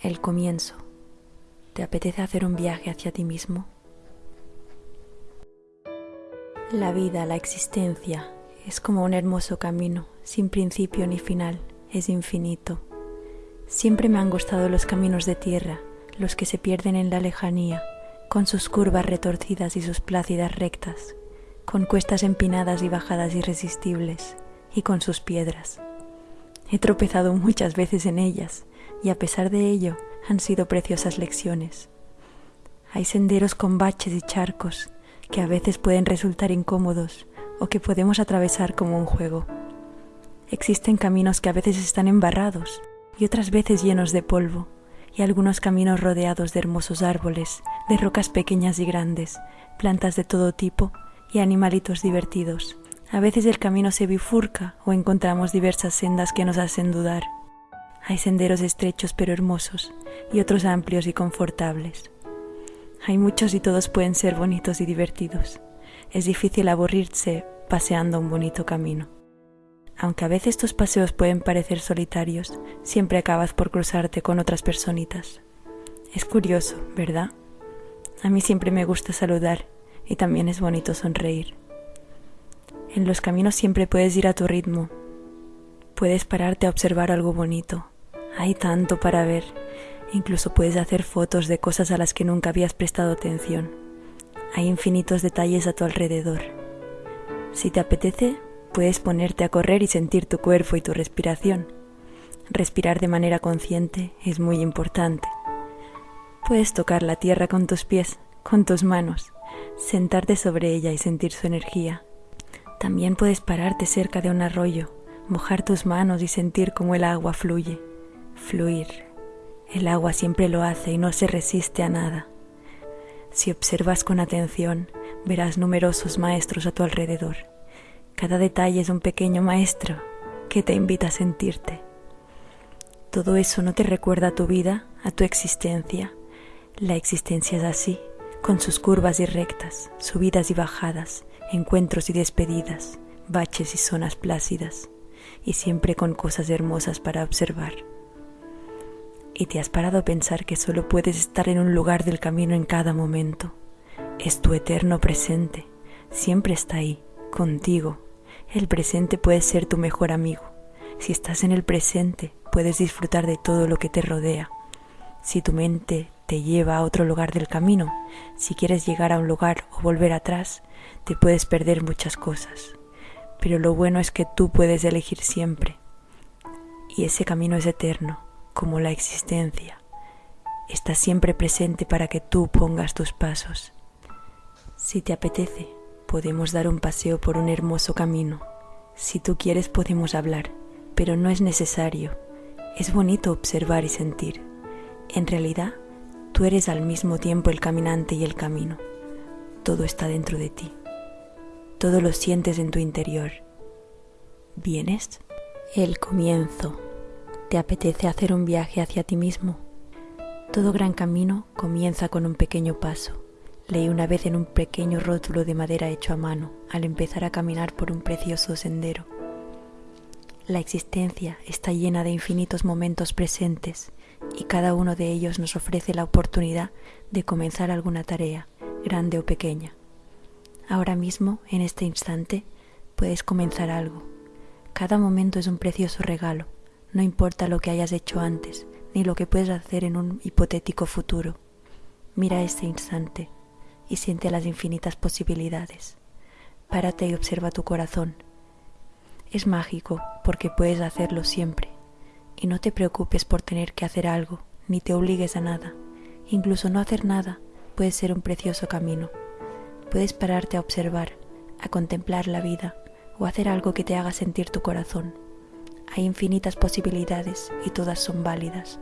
El comienzo. ¿Te apetece hacer un viaje hacia ti mismo? La vida, la existencia, es como un hermoso camino, sin principio ni final, es infinito. Siempre me han gustado los caminos de tierra, los que se pierden en la lejanía, con sus curvas retorcidas y sus plácidas rectas, con cuestas empinadas y bajadas irresistibles, y con sus piedras. He tropezado muchas veces en ellas, y a pesar de ello han sido preciosas lecciones. Hay senderos con baches y charcos que a veces pueden resultar incómodos o que podemos atravesar como un juego. Existen caminos que a veces están embarrados y otras veces llenos de polvo, y algunos caminos rodeados de hermosos árboles, de rocas pequeñas y grandes, plantas de todo tipo y animalitos divertidos. A veces el camino se bifurca o encontramos diversas sendas que nos hacen dudar. Hay senderos estrechos pero hermosos y otros amplios y confortables. Hay muchos y todos pueden ser bonitos y divertidos. Es difícil aburrirse paseando un bonito camino. Aunque a veces estos paseos pueden parecer solitarios, siempre acabas por cruzarte con otras personitas. Es curioso, ¿verdad? A mí siempre me gusta saludar y también es bonito sonreír. En los caminos siempre puedes ir a tu ritmo. Puedes pararte a observar algo bonito hay tanto para ver. Incluso puedes hacer fotos de cosas a las que nunca habías prestado atención. Hay infinitos detalles a tu alrededor. Si te apetece, puedes ponerte a correr y sentir tu cuerpo y tu respiración. Respirar de manera consciente es muy importante. Puedes tocar la tierra con tus pies, con tus manos, sentarte sobre ella y sentir su energía. También puedes pararte cerca de un arroyo, mojar tus manos y sentir cómo el agua fluye fluir. El agua siempre lo hace y no se resiste a nada. Si observas con atención, verás numerosos maestros a tu alrededor. Cada detalle es un pequeño maestro que te invita a sentirte. Todo eso no te recuerda a tu vida, a tu existencia. La existencia es así, con sus curvas y rectas, subidas y bajadas, encuentros y despedidas, baches y zonas plácidas, y siempre con cosas hermosas para observar y te has parado a pensar que solo puedes estar en un lugar del camino en cada momento. Es tu eterno presente, siempre está ahí, contigo. El presente puede ser tu mejor amigo. Si estás en el presente, puedes disfrutar de todo lo que te rodea. Si tu mente te lleva a otro lugar del camino, si quieres llegar a un lugar o volver atrás, te puedes perder muchas cosas. Pero lo bueno es que tú puedes elegir siempre. Y ese camino es eterno como la existencia, está siempre presente para que tú pongas tus pasos. Si te apetece, podemos dar un paseo por un hermoso camino. Si tú quieres, podemos hablar, pero no es necesario. Es bonito observar y sentir. En realidad, tú eres al mismo tiempo el caminante y el camino. Todo está dentro de ti. Todo lo sientes en tu interior. ¿Vienes? El comienzo ¿Te apetece hacer un viaje hacia ti mismo? Todo gran camino comienza con un pequeño paso. Leí una vez en un pequeño rótulo de madera hecho a mano al empezar a caminar por un precioso sendero. La existencia está llena de infinitos momentos presentes y cada uno de ellos nos ofrece la oportunidad de comenzar alguna tarea, grande o pequeña. Ahora mismo, en este instante, puedes comenzar algo. Cada momento es un precioso regalo no importa lo que hayas hecho antes, ni lo que puedes hacer en un hipotético futuro. Mira este instante y siente las infinitas posibilidades. Párate y observa tu corazón. Es mágico porque puedes hacerlo siempre. Y no te preocupes por tener que hacer algo, ni te obligues a nada. Incluso no hacer nada puede ser un precioso camino. Puedes pararte a observar, a contemplar la vida o hacer algo que te haga sentir tu corazón. Hay infinitas posibilidades y todas son válidas.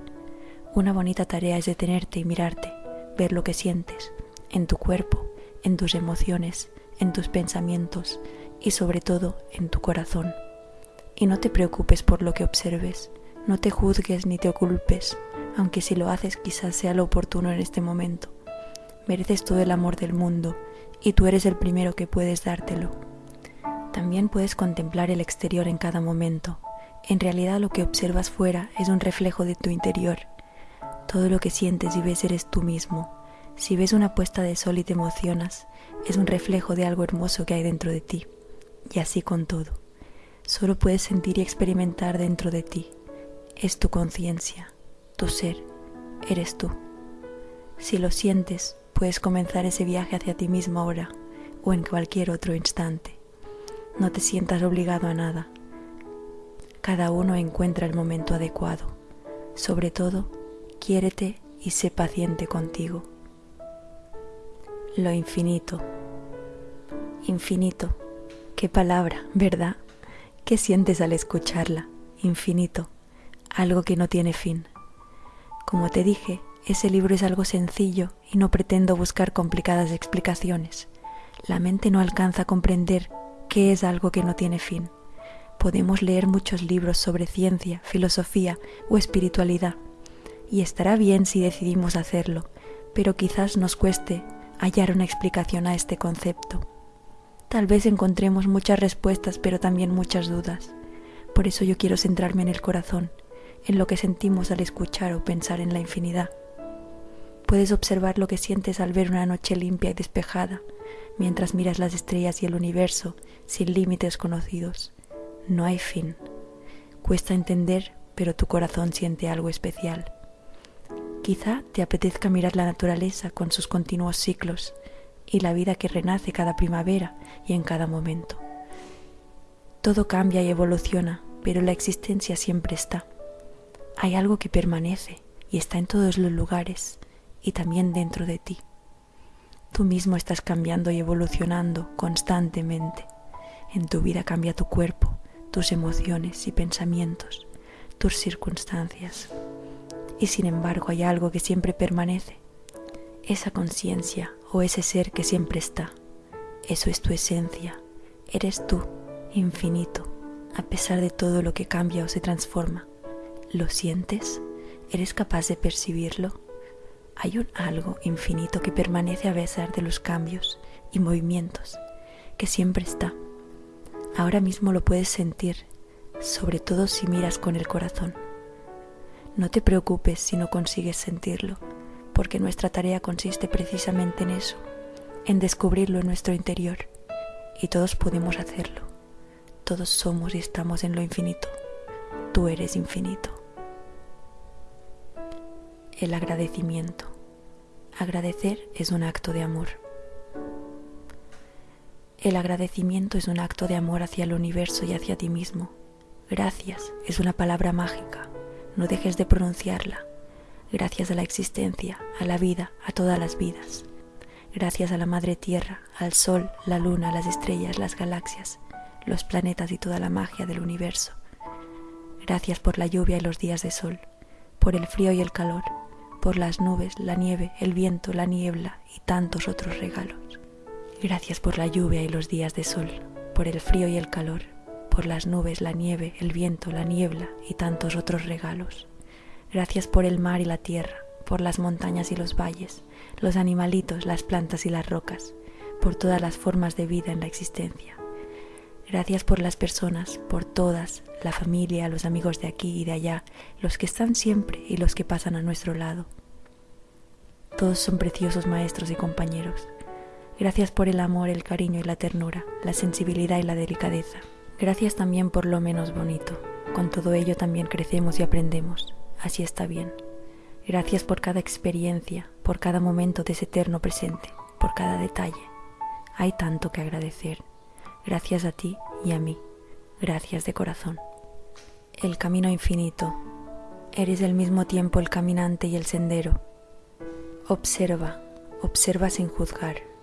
Una bonita tarea es detenerte y mirarte, ver lo que sientes, en tu cuerpo, en tus emociones, en tus pensamientos y sobre todo en tu corazón. Y no te preocupes por lo que observes, no te juzgues ni te culpes, aunque si lo haces quizás sea lo oportuno en este momento. Mereces todo el amor del mundo y tú eres el primero que puedes dártelo. También puedes contemplar el exterior en cada momento, en realidad lo que observas fuera es un reflejo de tu interior. Todo lo que sientes y ves eres tú mismo. Si ves una puesta de sol y te emocionas, es un reflejo de algo hermoso que hay dentro de ti. Y así con todo. Solo puedes sentir y experimentar dentro de ti. Es tu conciencia, tu ser, eres tú. Si lo sientes, puedes comenzar ese viaje hacia ti mismo ahora o en cualquier otro instante. No te sientas obligado a nada. Cada uno encuentra el momento adecuado. Sobre todo, quiérete y sé paciente contigo. Lo infinito. Infinito. Qué palabra, ¿verdad? ¿Qué sientes al escucharla? Infinito. Algo que no tiene fin. Como te dije, ese libro es algo sencillo y no pretendo buscar complicadas explicaciones. La mente no alcanza a comprender qué es algo que no tiene fin. Podemos leer muchos libros sobre ciencia, filosofía o espiritualidad, y estará bien si decidimos hacerlo, pero quizás nos cueste hallar una explicación a este concepto. Tal vez encontremos muchas respuestas, pero también muchas dudas. Por eso yo quiero centrarme en el corazón, en lo que sentimos al escuchar o pensar en la infinidad. Puedes observar lo que sientes al ver una noche limpia y despejada, mientras miras las estrellas y el universo sin límites conocidos. No hay fin. Cuesta entender, pero tu corazón siente algo especial. Quizá te apetezca mirar la naturaleza con sus continuos ciclos y la vida que renace cada primavera y en cada momento. Todo cambia y evoluciona, pero la existencia siempre está. Hay algo que permanece y está en todos los lugares y también dentro de ti. Tú mismo estás cambiando y evolucionando constantemente. En tu vida cambia tu cuerpo, tus emociones y pensamientos, tus circunstancias y sin embargo hay algo que siempre permanece, esa conciencia o ese ser que siempre está. Eso es tu esencia, eres tú, infinito, a pesar de todo lo que cambia o se transforma. ¿Lo sientes? ¿Eres capaz de percibirlo? Hay un algo infinito que permanece a pesar de los cambios y movimientos, que siempre está. Ahora mismo lo puedes sentir, sobre todo si miras con el corazón. No te preocupes si no consigues sentirlo, porque nuestra tarea consiste precisamente en eso, en descubrirlo en nuestro interior, y todos podemos hacerlo. Todos somos y estamos en lo infinito. Tú eres infinito. El agradecimiento. Agradecer es un acto de amor. El agradecimiento es un acto de amor hacia el universo y hacia ti mismo. Gracias es una palabra mágica no dejes de pronunciarla. Gracias a la existencia, a la vida, a todas las vidas. Gracias a la Madre Tierra, al Sol, la Luna, las estrellas, las galaxias, los planetas y toda la magia del universo. Gracias por la lluvia y los días de sol, por el frío y el calor, por las nubes, la nieve, el viento, la niebla y tantos otros regalos. Gracias por la lluvia y los días de sol, por el frío y el calor, por las nubes, la nieve, el viento, la niebla y tantos otros regalos. Gracias por el mar y la tierra, por las montañas y los valles, los animalitos, las plantas y las rocas, por todas las formas de vida en la existencia. Gracias por las personas, por todas, la familia, los amigos de aquí y de allá, los que están siempre y los que pasan a nuestro lado. Todos son preciosos maestros y compañeros. Gracias por el amor, el cariño y la ternura, la sensibilidad y la delicadeza. Gracias también por lo menos bonito. Con todo ello también crecemos y aprendemos. Así está bien. Gracias por cada experiencia, por cada momento de ese eterno presente, por cada detalle. Hay tanto que agradecer. Gracias a ti y a mí. Gracias de corazón. El camino infinito. Eres al mismo tiempo el caminante y el sendero. Observa, observa sin juzgar.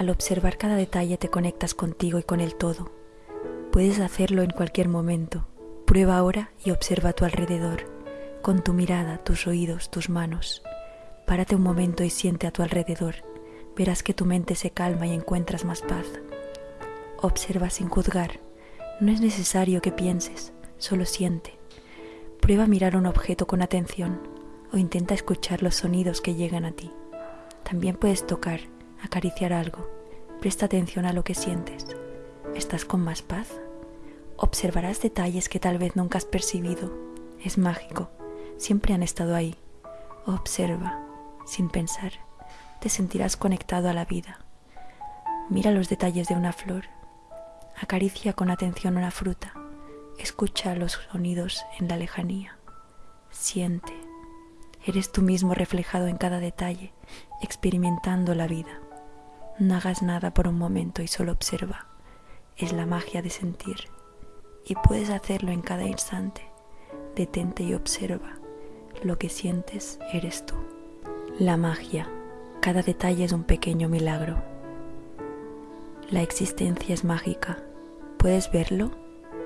Al observar cada detalle te conectas contigo y con el todo. Puedes hacerlo en cualquier momento. Prueba ahora y observa a tu alrededor, con tu mirada, tus oídos, tus manos. Párate un momento y siente a tu alrededor. Verás que tu mente se calma y encuentras más paz. Observa sin juzgar. No es necesario que pienses, solo siente. Prueba mirar un objeto con atención o intenta escuchar los sonidos que llegan a ti. También puedes tocar acariciar algo. Presta atención a lo que sientes. ¿Estás con más paz? Observarás detalles que tal vez nunca has percibido. Es mágico. siempre han estado ahí. Observa, sin pensar, te sentirás conectado a la vida. Mira los detalles de una flor, acaricia con atención una fruta, escucha los sonidos en la lejanía, siente. Eres tú mismo reflejado en cada detalle, experimentando la vida. No hagas nada por un momento y solo observa. Es la magia de sentir. Y puedes hacerlo en cada instante. Detente y observa. Lo que sientes eres tú. La magia. Cada detalle es un pequeño milagro. La existencia es mágica. ¿Puedes verlo?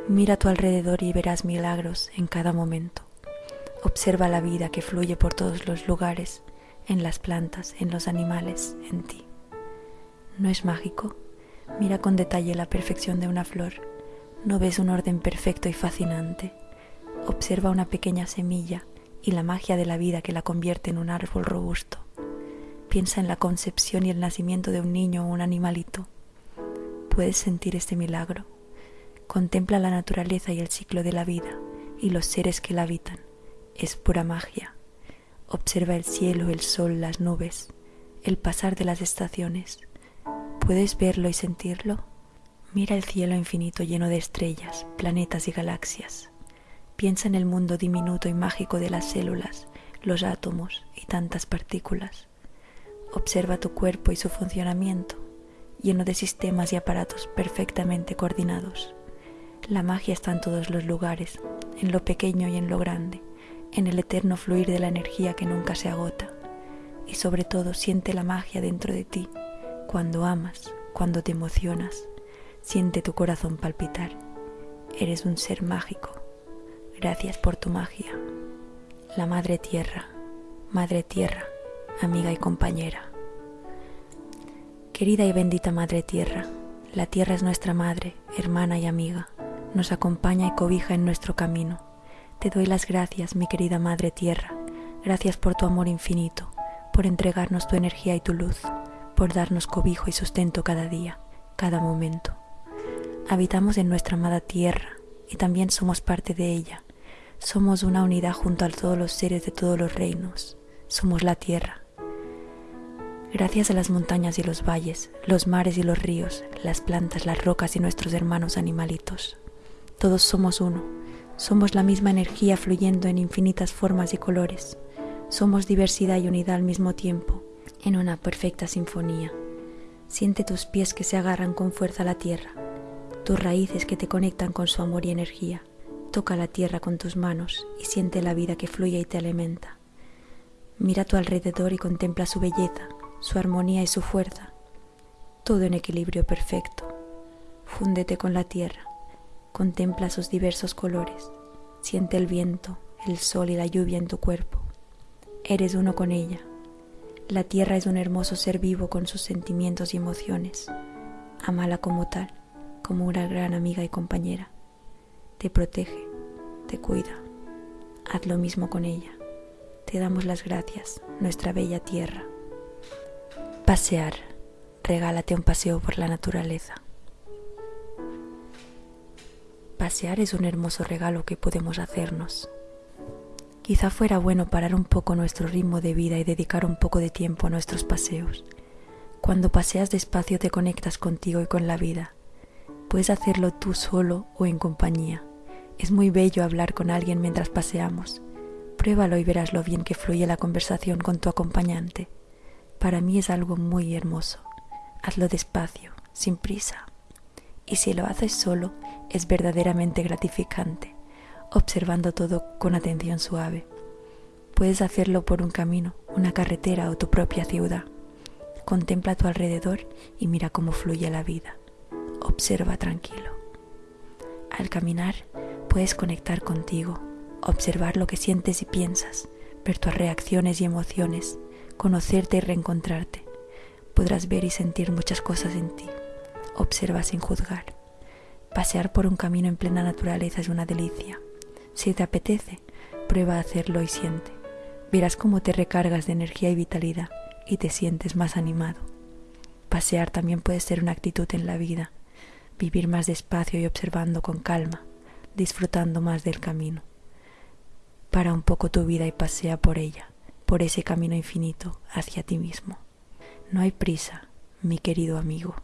Mira a tu alrededor y verás milagros en cada momento. Observa la vida que fluye por todos los lugares, en las plantas, en los animales, en ti. ¿No es mágico? Mira con detalle la perfección de una flor. ¿No ves un orden perfecto y fascinante? Observa una pequeña semilla y la magia de la vida que la convierte en un árbol robusto. Piensa en la concepción y el nacimiento de un niño o un animalito. ¿Puedes sentir este milagro? Contempla la naturaleza y el ciclo de la vida y los seres que la habitan. Es pura magia. Observa el cielo, el sol, las nubes, el pasar de las estaciones. ¿Puedes verlo y sentirlo? Mira el cielo infinito lleno de estrellas, planetas y galaxias. Piensa en el mundo diminuto y mágico de las células, los átomos y tantas partículas. Observa tu cuerpo y su funcionamiento, lleno de sistemas y aparatos perfectamente coordinados. La magia está en todos los lugares, en lo pequeño y en lo grande, en el eterno fluir de la energía que nunca se agota. Y sobre todo siente la magia dentro de ti cuando amas, cuando te emocionas, siente tu corazón palpitar. Eres un ser mágico. Gracias por tu magia. La Madre Tierra, Madre Tierra, amiga y compañera. Querida y bendita Madre Tierra, la Tierra es nuestra Madre, hermana y amiga. Nos acompaña y cobija en nuestro camino. Te doy las gracias, mi querida Madre Tierra. Gracias por tu amor infinito, por entregarnos tu energía y tu luz por darnos cobijo y sustento cada día, cada momento. Habitamos en nuestra amada tierra y también somos parte de ella. Somos una unidad junto a todos los seres de todos los reinos. Somos la tierra. Gracias a las montañas y los valles, los mares y los ríos, las plantas, las rocas y nuestros hermanos animalitos. Todos somos uno. Somos la misma energía fluyendo en infinitas formas y colores. Somos diversidad y unidad al mismo tiempo en una perfecta sinfonía. Siente tus pies que se agarran con fuerza a la tierra, tus raíces que te conectan con su amor y energía. Toca la tierra con tus manos y siente la vida que fluye y te alimenta. Mira a tu alrededor y contempla su belleza, su armonía y su fuerza. Todo en equilibrio perfecto. Fúndete con la tierra. Contempla sus diversos colores. Siente el viento, el sol y la lluvia en tu cuerpo. Eres uno con ella la tierra es un hermoso ser vivo con sus sentimientos y emociones. Amala como tal, como una gran amiga y compañera. Te protege, te cuida. Haz lo mismo con ella. Te damos las gracias, nuestra bella tierra. Pasear. Regálate un paseo por la naturaleza. Pasear es un hermoso regalo que podemos hacernos. Quizá fuera bueno parar un poco nuestro ritmo de vida y dedicar un poco de tiempo a nuestros paseos. Cuando paseas despacio te conectas contigo y con la vida. Puedes hacerlo tú solo o en compañía. Es muy bello hablar con alguien mientras paseamos. Pruébalo y verás lo bien que fluye la conversación con tu acompañante. Para mí es algo muy hermoso. Hazlo despacio, sin prisa. Y si lo haces solo, es verdaderamente gratificante observando todo con atención suave. Puedes hacerlo por un camino, una carretera o tu propia ciudad. Contempla a tu alrededor y mira cómo fluye la vida. Observa tranquilo. Al caminar puedes conectar contigo, observar lo que sientes y piensas, ver tus reacciones y emociones, conocerte y reencontrarte. Podrás ver y sentir muchas cosas en ti. Observa sin juzgar. Pasear por un camino en plena naturaleza es una delicia. Si te apetece, prueba a hacerlo y siente. Verás cómo te recargas de energía y vitalidad y te sientes más animado. Pasear también puede ser una actitud en la vida, vivir más despacio y observando con calma, disfrutando más del camino. para un poco tu vida y pasea por ella, por ese camino infinito hacia ti mismo. No hay prisa, mi querido amigo.